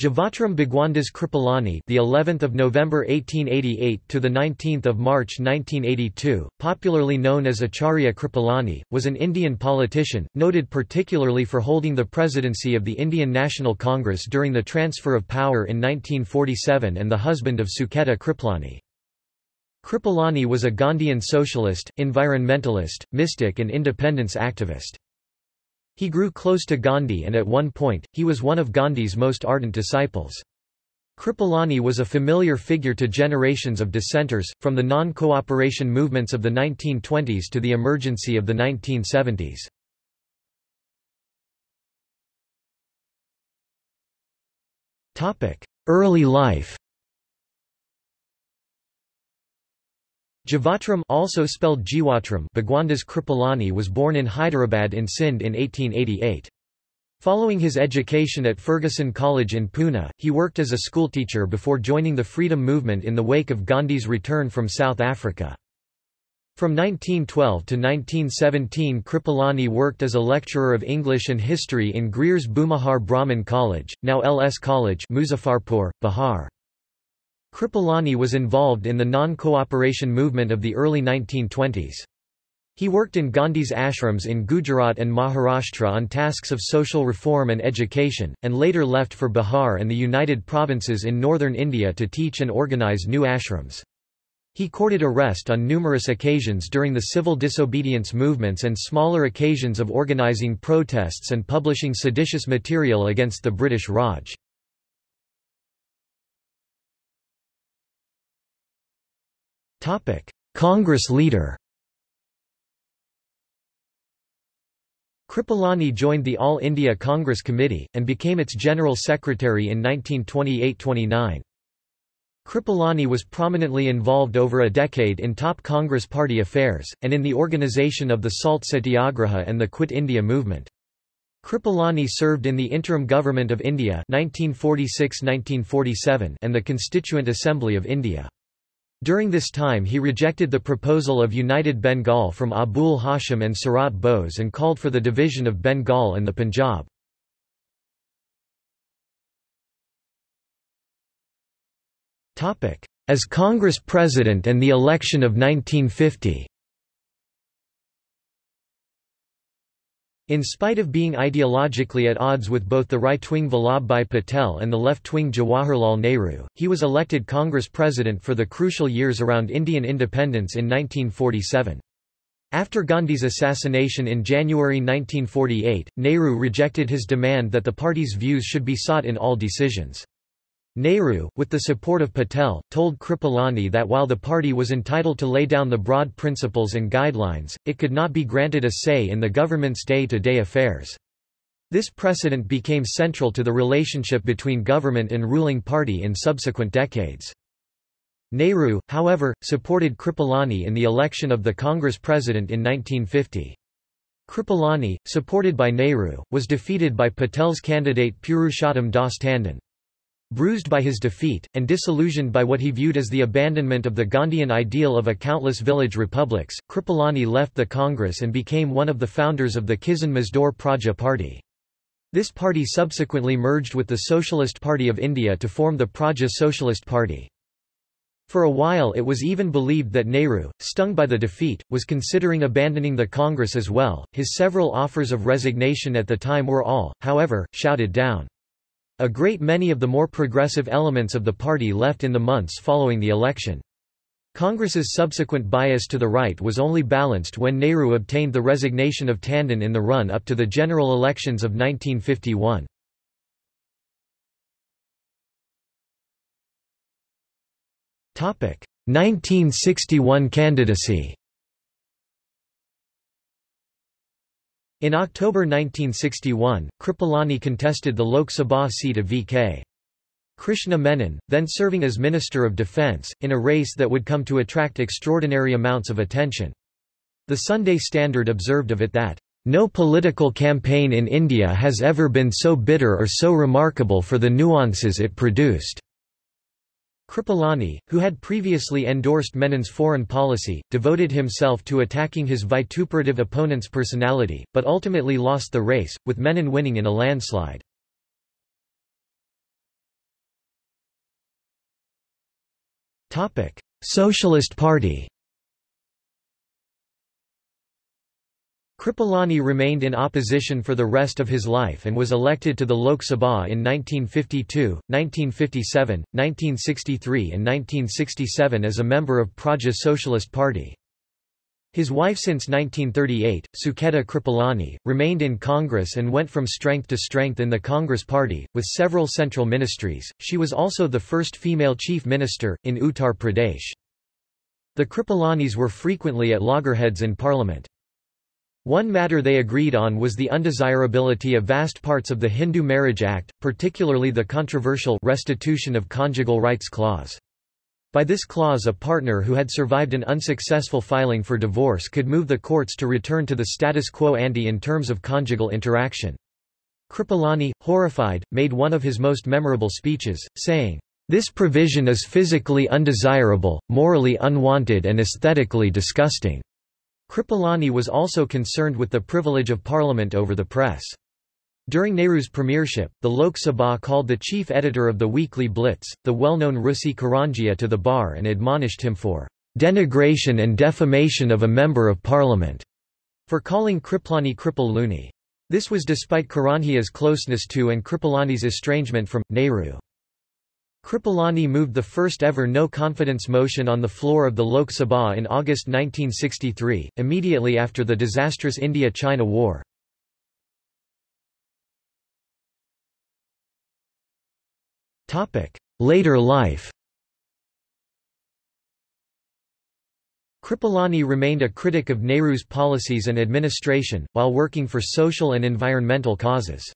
Jivatram Bhagwandas Kripalani, the 11th of November 1888 to the 19th of March 1982, popularly known as Acharya Kripalani, was an Indian politician, noted particularly for holding the presidency of the Indian National Congress during the transfer of power in 1947 and the husband of Sucheta Kripalani. Kripalani was a Gandhian socialist, environmentalist, mystic and independence activist. He grew close to Gandhi and at one point, he was one of Gandhi's most ardent disciples. Kripalani was a familiar figure to generations of dissenters, from the non-cooperation movements of the 1920s to the emergency of the 1970s. Early life Jivatram also spelled Jiwatram Bhagwandas Kripalani was born in Hyderabad in Sindh in 1888. Following his education at Fergusson College in Pune, he worked as a schoolteacher before joining the freedom movement in the wake of Gandhi's return from South Africa. From 1912 to 1917 Kripalani worked as a lecturer of English and history in Greer's Bhumihar Brahmin College, now LS College Muzaffarpur, Bihar. Kripalani was involved in the non-cooperation movement of the early 1920s. He worked in Gandhi's ashrams in Gujarat and Maharashtra on tasks of social reform and education, and later left for Bihar and the United Provinces in northern India to teach and organize new ashrams. He courted arrest on numerous occasions during the civil disobedience movements and smaller occasions of organizing protests and publishing seditious material against the British Raj. Congress leader Kripalani joined the All India Congress Committee, and became its General Secretary in 1928–29. Kripalani was prominently involved over a decade in top Congress party affairs, and in the organisation of the Salt Satyagraha and the Quit India movement. Kripalani served in the Interim Government of India 1946–1947 and the Constituent Assembly of India. During this time he rejected the proposal of United Bengal from Abul Hashim and Sarat Bose and called for the division of Bengal and the Punjab. As Congress President and the election of 1950 In spite of being ideologically at odds with both the right-wing Vallabhbhai Patel and the left-wing Jawaharlal Nehru, he was elected Congress president for the crucial years around Indian independence in 1947. After Gandhi's assassination in January 1948, Nehru rejected his demand that the party's views should be sought in all decisions. Nehru, with the support of Patel, told Kripalani that while the party was entitled to lay down the broad principles and guidelines, it could not be granted a say in the government's day-to-day -day affairs. This precedent became central to the relationship between government and ruling party in subsequent decades. Nehru, however, supported Kripalani in the election of the Congress president in 1950. Kripalani, supported by Nehru, was defeated by Patel's candidate Purushottam Das Tandon. Bruised by his defeat, and disillusioned by what he viewed as the abandonment of the Gandhian ideal of a countless village republics, Kripalani left the Congress and became one of the founders of the Kisan Mazdoor Praja Party. This party subsequently merged with the Socialist Party of India to form the Praja Socialist Party. For a while it was even believed that Nehru, stung by the defeat, was considering abandoning the Congress as well. His several offers of resignation at the time were all, however, shouted down. A great many of the more progressive elements of the party left in the months following the election. Congress's subsequent bias to the right was only balanced when Nehru obtained the resignation of Tandon in the run-up to the general elections of 1951. Topic: 1961 candidacy. In October 1961, Kripalani contested the Lok Sabha seat of V.K. Krishna Menon, then serving as Minister of Defence, in a race that would come to attract extraordinary amounts of attention. The Sunday Standard observed of it that, "...no political campaign in India has ever been so bitter or so remarkable for the nuances it produced." Kripalani, who had previously endorsed Menon's foreign policy, devoted himself to attacking his vituperative opponent's personality, but ultimately lost the race, with Menon winning in a landslide. Socialist Party Kripalani remained in opposition for the rest of his life and was elected to the Lok Sabha in 1952, 1957, 1963 and 1967 as a member of Praja Socialist Party. His wife since 1938, Sucheta Kripalani, remained in Congress and went from strength to strength in the Congress Party, with several central ministries. She was also the first female chief minister, in Uttar Pradesh. The Kripalanis were frequently at loggerheads in parliament. One matter they agreed on was the undesirability of vast parts of the Hindu Marriage Act, particularly the controversial restitution of conjugal rights clause. By this clause a partner who had survived an unsuccessful filing for divorce could move the courts to return to the status quo ante in terms of conjugal interaction. Kripalani, horrified, made one of his most memorable speeches, saying, "...this provision is physically undesirable, morally unwanted and aesthetically disgusting." Kripalani was also concerned with the privilege of parliament over the press. During Nehru's premiership, the Lok Sabha called the chief editor of the weekly Blitz, the well-known Rusi Karanjia to the bar and admonished him for denigration and defamation of a member of parliament, for calling Kripalani Kripal Loony. This was despite Karanjia's closeness to and Kripalani's estrangement from, Nehru. Kripalani moved the first ever no-confidence motion on the floor of the Lok Sabha in August 1963, immediately after the disastrous India-China War. Later life Kripalani remained a critic of Nehru's policies and administration, while working for social and environmental causes.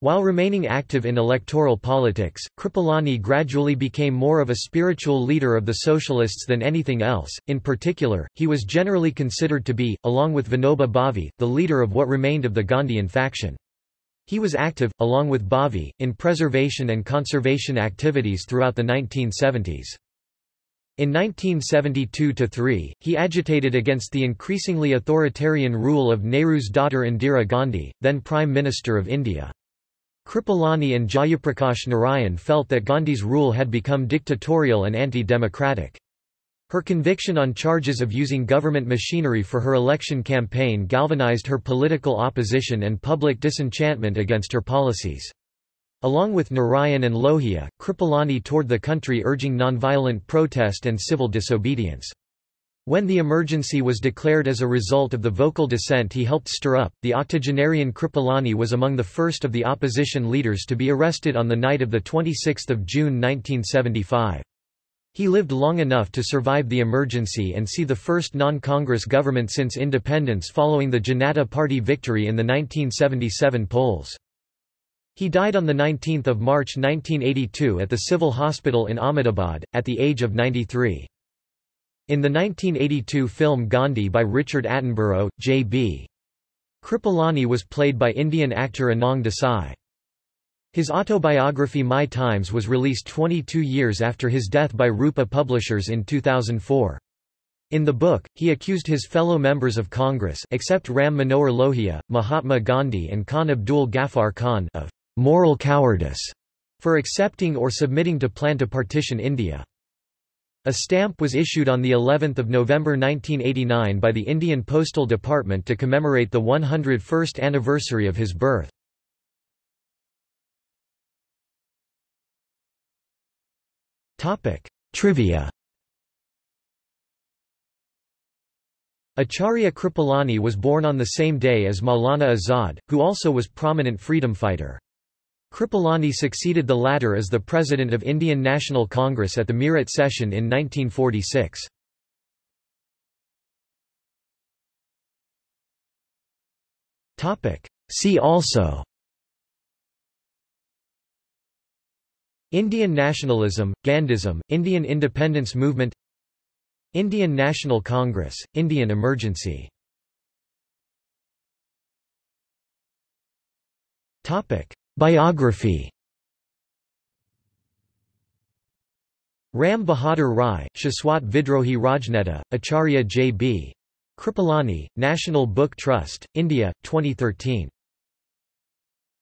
While remaining active in electoral politics, Kripalani gradually became more of a spiritual leader of the socialists than anything else. In particular, he was generally considered to be, along with Vinoba Bhave, the leader of what remained of the Gandhian faction. He was active, along with Bhave, in preservation and conservation activities throughout the 1970s. In 1972–3, he agitated against the increasingly authoritarian rule of Nehru's daughter Indira Gandhi, then Prime Minister of India. Kripalani and Jayaprakash Narayan felt that Gandhi's rule had become dictatorial and anti-democratic. Her conviction on charges of using government machinery for her election campaign galvanized her political opposition and public disenchantment against her policies. Along with Narayan and Lohia, Kripalani toured the country urging nonviolent protest and civil disobedience. When the emergency was declared as a result of the vocal dissent he helped stir up, the octogenarian Kripalani was among the first of the opposition leaders to be arrested on the night of 26 June 1975. He lived long enough to survive the emergency and see the first non-Congress government since independence following the Janata Party victory in the 1977 polls. He died on 19 March 1982 at the Civil Hospital in Ahmedabad, at the age of 93. In the 1982 film Gandhi by Richard Attenborough, J.B. Kripalani was played by Indian actor Anang Desai. His autobiography My Times was released 22 years after his death by Rupa Publishers in 2004. In the book, he accused his fellow members of Congress except Ram Manohar Lohia, Mahatma Gandhi and Khan Abdul Ghaffar Khan of moral cowardice for accepting or submitting to plan to partition India. A stamp was issued on the 11th of November 1989 by the Indian Postal Department to commemorate the 101st anniversary of his birth. Topic: Trivia. Acharya Kripalani was born on the same day as Maulana Azad, who also was prominent freedom fighter. Kripalani succeeded the latter as the president of Indian National Congress at the Meerut session in 1946. See also Indian nationalism, Gandhism, Indian independence movement Indian National Congress, Indian emergency Biography Ram Bahadur Rai, Shaswat Vidrohi Rajneta, Acharya J.B. Kripalani, National Book Trust, India, 2013.